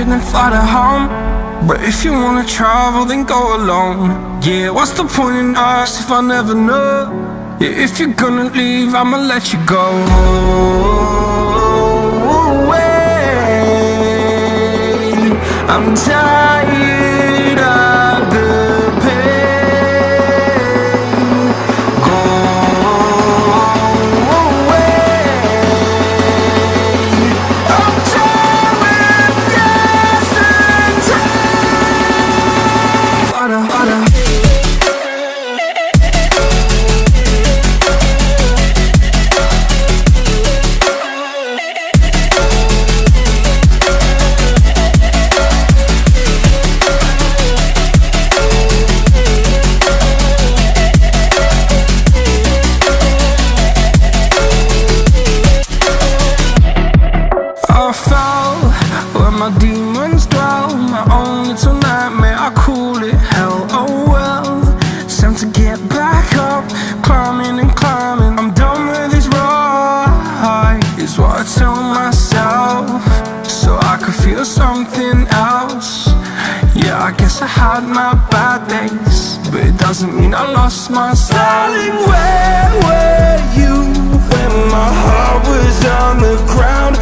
you, then fly to home. But if you wanna travel, then go alone. Yeah, what's the point in us if I never know? Yeah, if you're gonna leave, I'ma let you go. Away. I'm tired. doesn't mean I lost my styling Where were you when my heart was on the ground?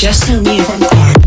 Just tell me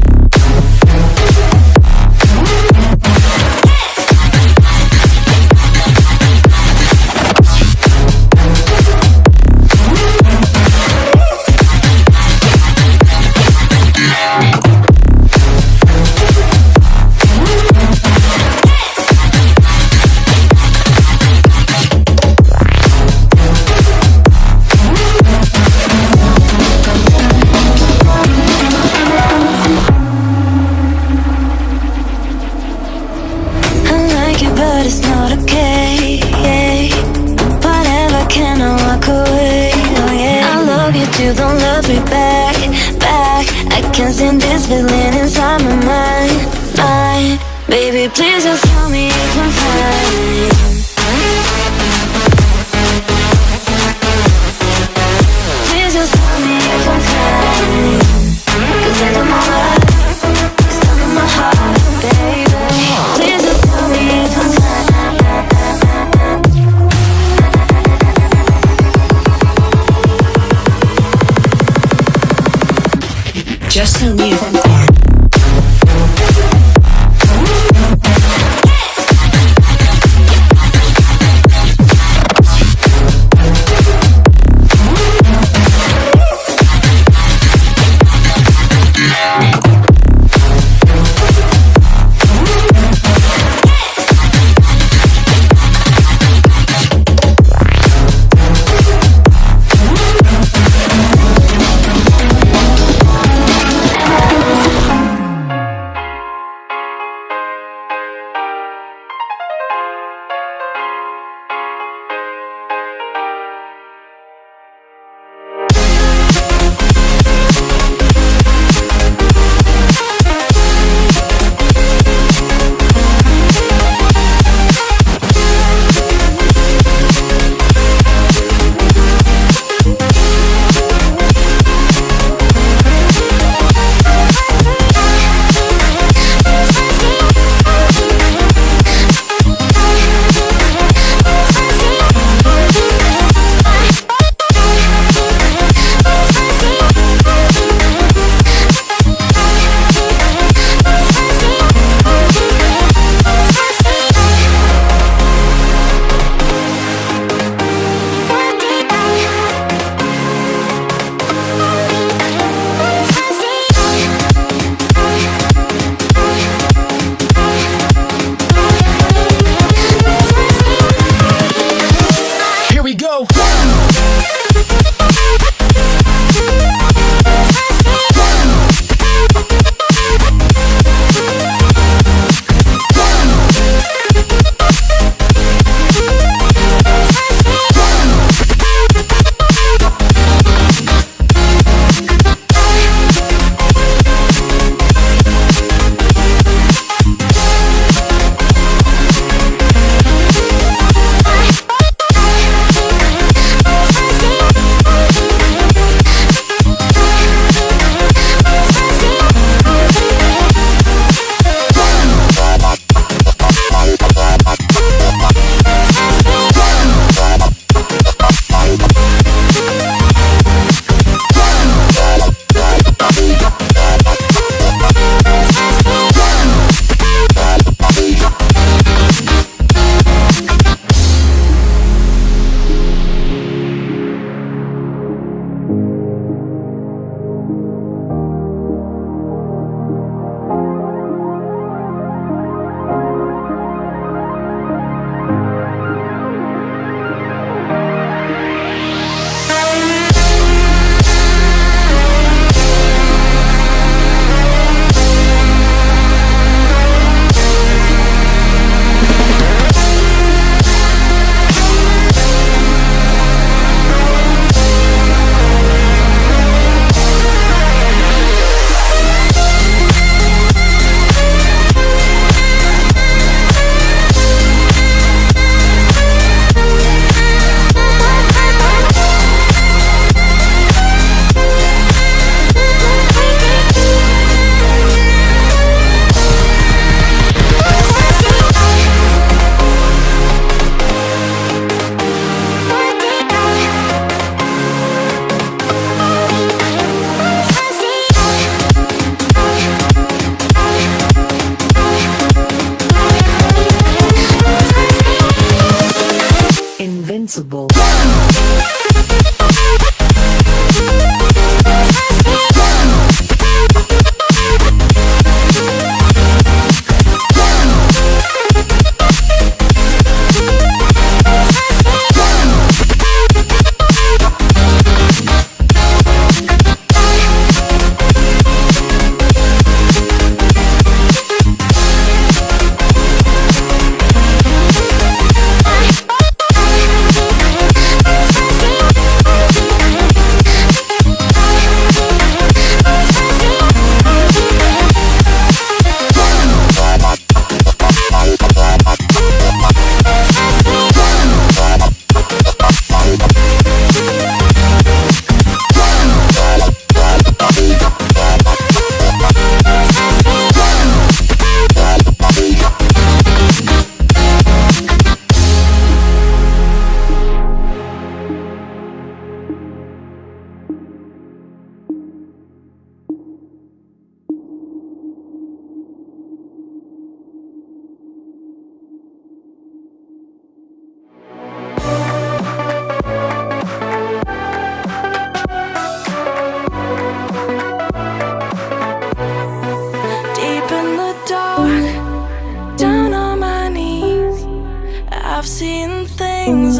I've seen things